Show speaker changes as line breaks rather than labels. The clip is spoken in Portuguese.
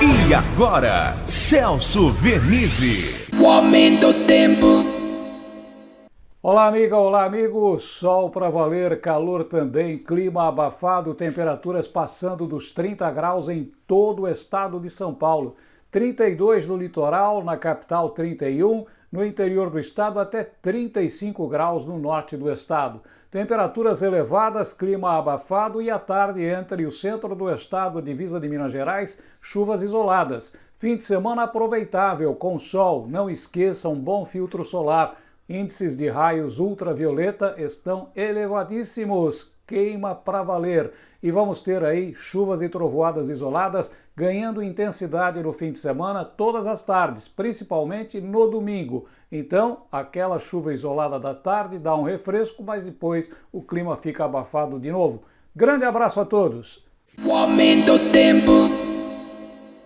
E agora, Celso Vernizzi.
O aumento do tempo.
Olá, amiga, olá, amigo. Sol para valer, calor também, clima abafado, temperaturas passando dos 30 graus em todo o estado de São Paulo. 32 no litoral, na capital 31, no interior do estado até 35 graus no norte do estado. Temperaturas elevadas, clima abafado e à tarde entre o centro do estado, divisa de Minas Gerais, chuvas isoladas. Fim de semana aproveitável, com sol. Não esqueça um bom filtro solar. Índices de raios ultravioleta estão elevadíssimos. Queima para valer. E vamos ter aí chuvas e trovoadas isoladas ganhando intensidade no fim de semana todas as tardes, principalmente no domingo. Então, aquela chuva isolada da tarde dá um refresco, mas depois o clima fica abafado de novo. Grande abraço a todos!
O aumento do tempo.